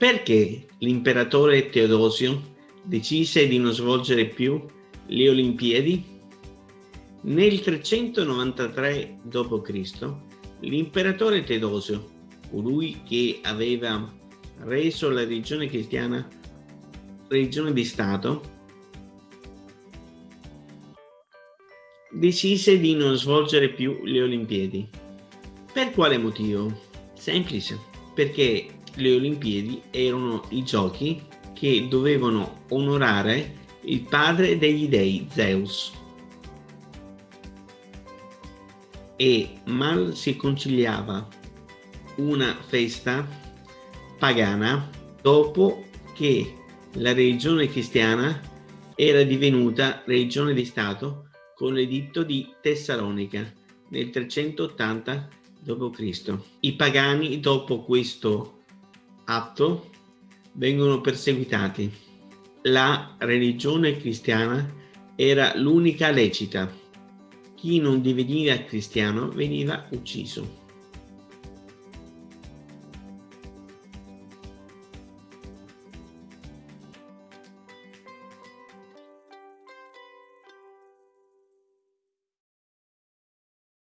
Perché l'imperatore Teodosio decise di non svolgere più le Olimpiadi? Nel 393 d.C. l'imperatore Teodosio, colui che aveva reso la religione cristiana religione di Stato, decise di non svolgere più le Olimpiadi. Per quale motivo? Semplice, perché le Olimpiadi erano i giochi che dovevano onorare il padre degli dei, Zeus. E mal si conciliava una festa pagana dopo che la religione cristiana era divenuta religione di Stato con l'editto di Tessalonica nel 380 d.C. I pagani dopo questo atto vengono perseguitati. La religione cristiana era l'unica lecita. Chi non diveniva cristiano veniva ucciso.